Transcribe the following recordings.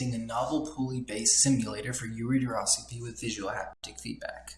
a novel pulley-based simulator for ureteroscopy with visual haptic feedback.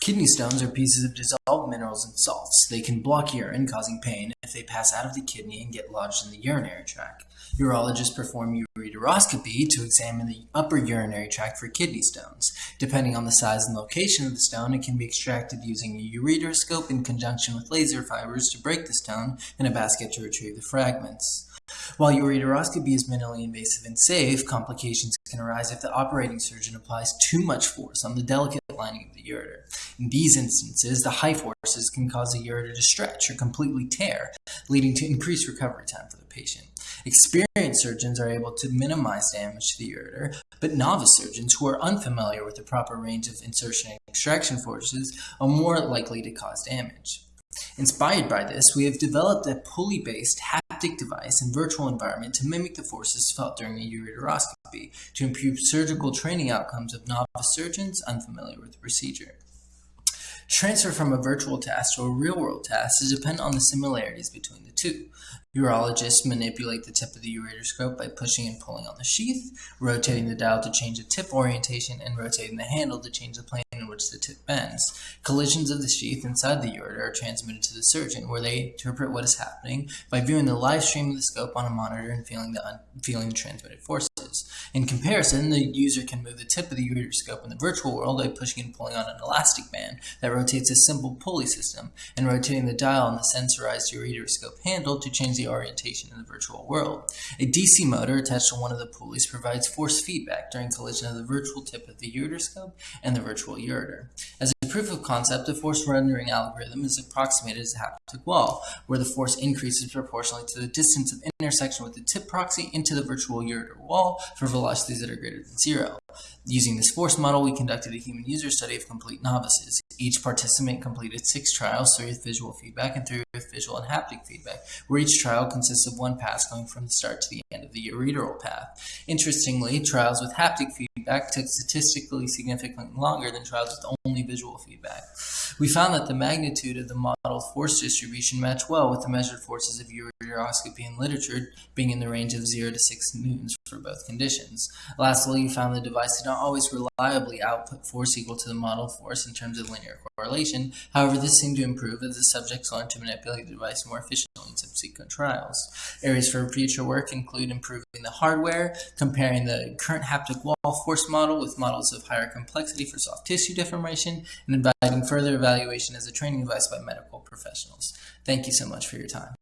Kidney stones are pieces of dissolved minerals and salts. They can block urine, causing pain if they pass out of the kidney and get lodged in the urinary tract. Urologists perform ureteroscopy to examine the upper urinary tract for kidney stones. Depending on the size and location of the stone, it can be extracted using a ureteroscope in conjunction with laser fibers to break the stone and a basket to retrieve the fragments. While ureteroscopy is minimally invasive and safe, complications can arise if the operating surgeon applies too much force on the delicate lining of the ureter. In these instances, the high forces can cause the ureter to stretch or completely tear, leading to increased recovery time for the patient. Experienced surgeons are able to minimize damage to the ureter, but novice surgeons who are unfamiliar with the proper range of insertion and extraction forces are more likely to cause damage. Inspired by this, we have developed a pulley-based haptic device and virtual environment to mimic the forces felt during a ureteroscopy to improve surgical training outcomes of novice surgeons unfamiliar with the procedure. Transfer from a virtual task to a real-world task is dependent on the similarities between the two. Urologists manipulate the tip of the ureteroscope by pushing and pulling on the sheath, rotating the dial to change the tip orientation, and rotating the handle to change the plane in which the tip bends. Collisions of the sheath inside the ureter are transmitted to the surgeon, where they interpret what is happening by viewing the live stream of the scope on a monitor and feeling the, feeling the transmitted forces. In comparison, the user can move the tip of the ureteroscope in the virtual world by pushing and pulling on an elastic band that rotates a simple pulley system, and rotating the dial on the sensorized ureteroscope handle to change the orientation in the virtual world. A DC motor attached to one of the pulleys provides force feedback during collision of the virtual tip of the ureteroscope and the virtual ureter. As proof of concept, the force rendering algorithm is approximated as a haptic wall, where the force increases proportionally to the distance of intersection with the tip proxy into the virtual ureter wall for velocities that are greater than zero. Using this force model, we conducted a human user study of complete novices. Each participant completed six trials, three with visual feedback and three with visual and haptic feedback, where each trial consists of one pass going from the start to the end of the ureteral path. Interestingly, trials with haptic feedback took statistically significantly longer than trials with only visual feedback. We found that the magnitude of the model force distribution matched well with the measured forces of ureteroscopy in literature being in the range of 0 to 6 newtons for both conditions. Lastly, we found the device did not always reliably output force equal to the model force in terms of linear correlation. However, this seemed to improve as the subjects learned to manipulate the device more efficiently subsequent trials. Areas for future work include improving the hardware, comparing the current haptic wall force model with models of higher complexity for soft tissue deformation, and inviting further evaluation as a training device by medical professionals. Thank you so much for your time.